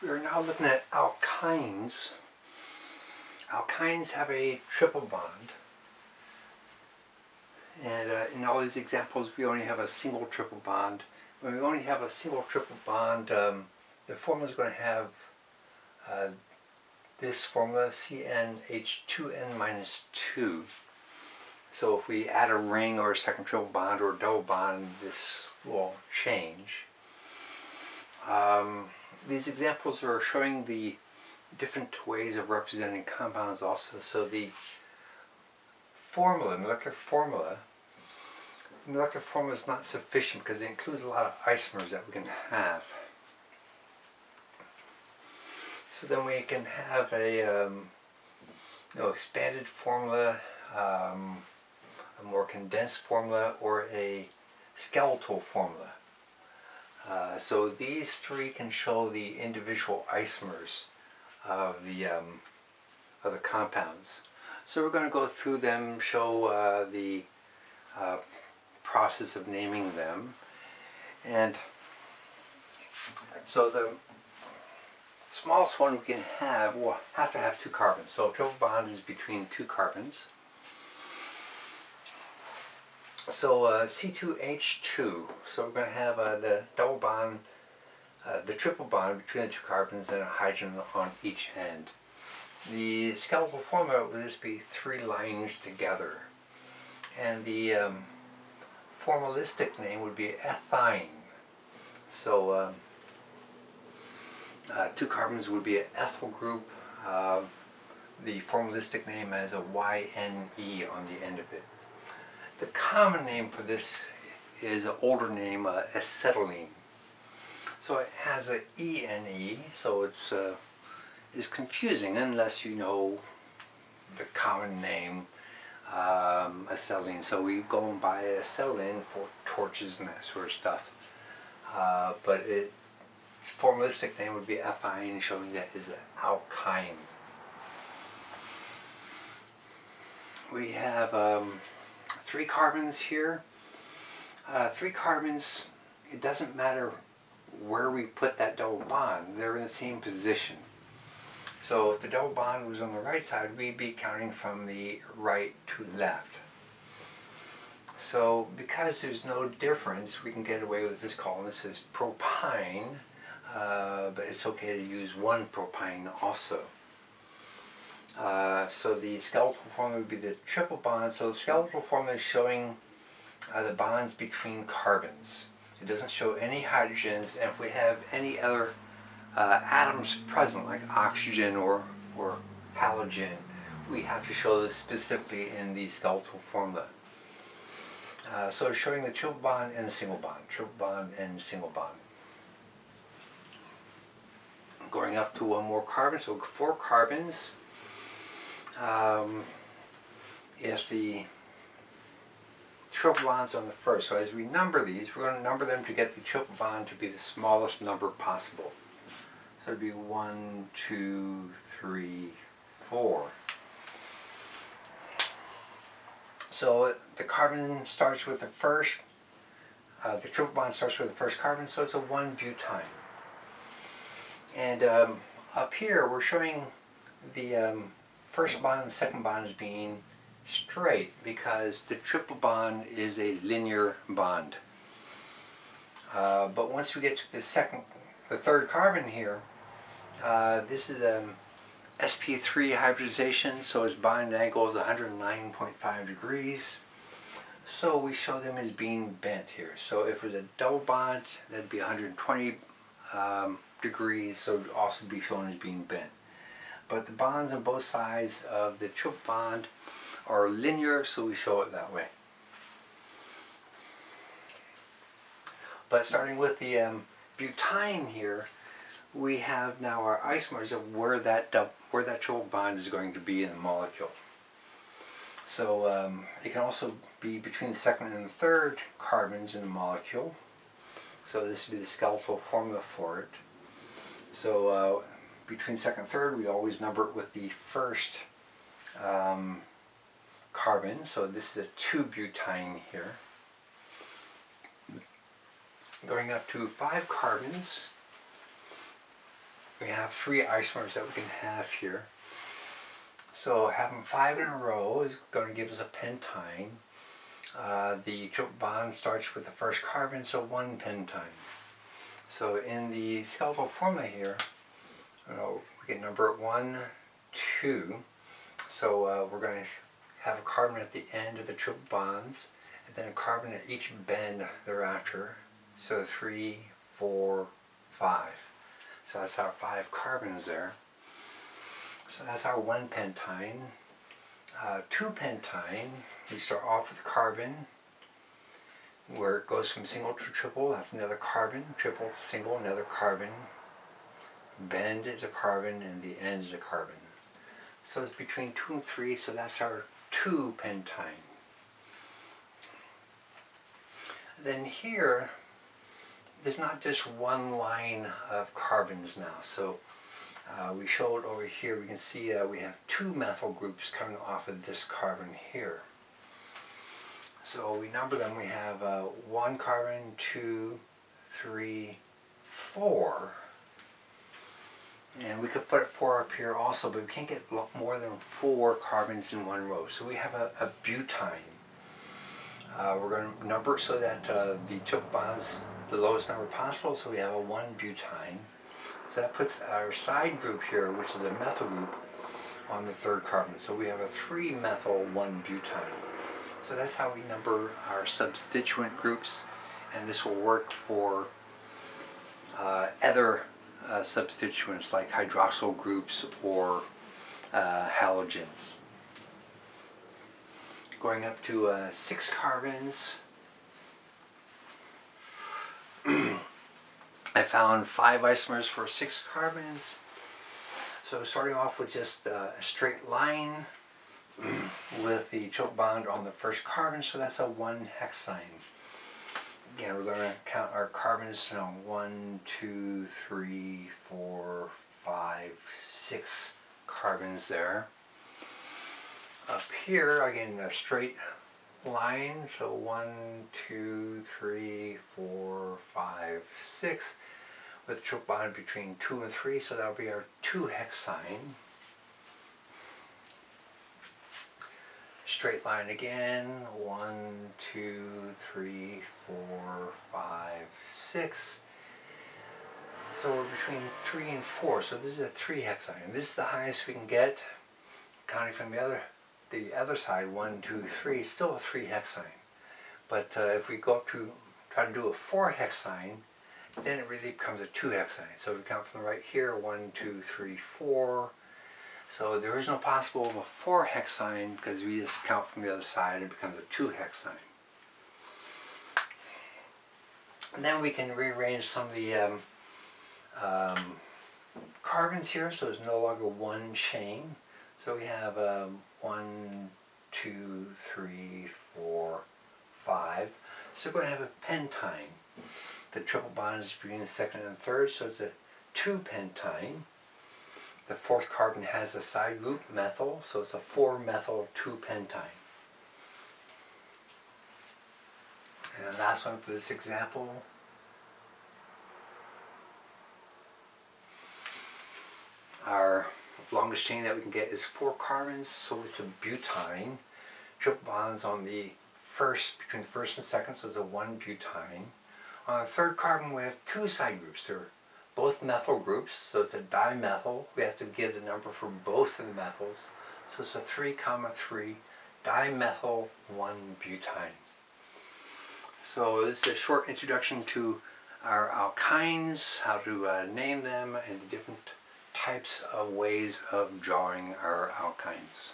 We are now looking at alkynes. Alkynes have a triple bond. And uh, in all these examples, we only have a single triple bond. When we only have a single triple bond, um, the formula is going to have uh, this formula, CnH2n minus 2. So if we add a ring or a second triple bond or a double bond, this will change. Um, these examples are showing the different ways of representing compounds also. So the formula, molecular formula, molecular formula is not sufficient because it includes a lot of isomers that we can have. So then we can have a um, you know, expanded formula, um, a more condensed formula, or a skeletal formula. Uh, so these three can show the individual isomers of the um, of the compounds. So we're going to go through them, show uh, the uh, process of naming them, and so the smallest one we can have will have to have two carbons. So a triple bond is between two carbons. So uh, C2H2, so we're going to have uh, the double bond, uh, the triple bond between the two carbons and a hydrogen on each end. The skeletal formula would just be three lines together. And the um, formalistic name would be ethyne. So um, uh, two carbons would be an ethyl group. Uh, the formalistic name has a YNE on the end of it. The common name for this is an older name, uh, acetylene. So it has a ENE, so it's uh, is confusing unless you know the common name um, acetylene. So we go and buy acetylene for torches and that sort of stuff. Uh, but it, its formalistic name would be ethyne, showing that is an alkyne. We have um, three carbons here. Uh, three carbons, it doesn't matter where we put that double bond, they're in the same position. So if the double bond was on the right side, we'd be counting from the right to left. So because there's no difference, we can get away with this column. This is propyne, uh, but it's okay to use one propyne also. Uh, so the skeletal formula would be the triple bond. So the skeletal formula is showing uh, the bonds between carbons. It doesn't show any hydrogens, and if we have any other uh, atoms present, like oxygen or, or halogen, we have to show this specifically in the skeletal formula. Uh, so showing the triple bond and a single bond, triple bond and single bond. Going up to one more carbon, so four carbons, um, if the triple bonds on the first. So as we number these, we're going to number them to get the triple bond to be the smallest number possible. So it'd be one, two, three, four. So the carbon starts with the first, uh, the triple bond starts with the first carbon, so it's a 1-butyne. And um, up here we're showing the um, first bond and second bond as being straight because the triple bond is a linear bond. Uh, but once we get to the second, the third carbon here, uh, this is a um, sp3 hybridization, so its bond angle is 109.5 degrees. So we show them as being bent here. So if it was a double bond, that'd be 120 um, degrees, so it would also be shown as being bent but the bonds on both sides of the triple bond are linear, so we show it that way. But starting with the um, butyne here, we have now our isomers of where that where that triple bond is going to be in the molecule. So um, it can also be between the second and the third carbons in the molecule. So this would be the skeletal formula for it. So uh, between second and third, we always number it with the first um, carbon. So this is a 2-butyne here. Going up to five carbons, we have three isomers that we can have here. So having five in a row is going to give us a pentyne. Uh, the triple bond starts with the first carbon, so one pentyne. So in the skeletal formula here, number one, two. So uh, we're going to have a carbon at the end of the triple bonds, and then a carbon at each bend thereafter. So three, four, five. So that's our five carbons there. So that's our one pentyne. Uh, two pentyne, we start off with carbon, where it goes from single to triple, that's another carbon, triple to single, another carbon, bend is a carbon, and the end is a carbon. So it's between two and three, so that's our two pentyne. Then here, there's not just one line of carbons now. So uh, we show it over here. We can see uh, we have two methyl groups coming off of this carbon here. So we number them. We have uh, one carbon, two, three, four. And we could put four up here also, but we can't get more than four carbons in one row. So we have a, a. Uh, we're going to number so that uh, the triple bonds the lowest number possible, so we have a 1 butyne. So that puts our side group here, which is a methyl group, on the third carbon. So we have a 3 methyl 1 butyne. So that's how we number our substituent groups, and this will work for uh, other uh, substituents like hydroxyl groups or uh, halogens. Going up to uh, 6 carbons, I found five isomers for six carbons. So starting off with just uh, a straight line with the triple bond on the first carbon, so that's a one hexyne. Again, we're going to count our carbons, know, one, two, three, four, five, six carbons there. Up here, again, a straight line. So one, two, three, four, five, six, with a triple bond between two and three. So that'll be our two hexyne. Straight line again. One, two, three, four, five, six. So we're between three and four. So this is a three hexyne. And this is the highest we can get, counting from the other the other side, one, two, three, still a three hexyne. But uh, if we go up to try to do a four hexyne, then it really becomes a two hexyne. So if we count from the right here, one, two, three, four. So there is no possible of a four hexyne because we just count from the other side, it becomes a two hexyne. And then we can rearrange some of the um, um, carbons here, so it's no longer one chain. So we have um, one, two, three, four, five. So we're going to have a pentyne. The triple bond is between the second and the third, so it's a two pentyne. The fourth carbon has a side group, methyl, so it's a four methyl two pentyne. And the last one for this example. Our longest chain that we can get is four carbons, so it's a butyne. Triple bonds on the first, between the first and second, so it's a one butyne. On the third carbon we have two side groups. They're both methyl groups, so it's a dimethyl. We have to give the number for both of the methyls. So it's a 3 comma 3 dimethyl 1 butyne. So this is a short introduction to our alkynes, how to uh, name them, and different types of ways of drawing our alkynes.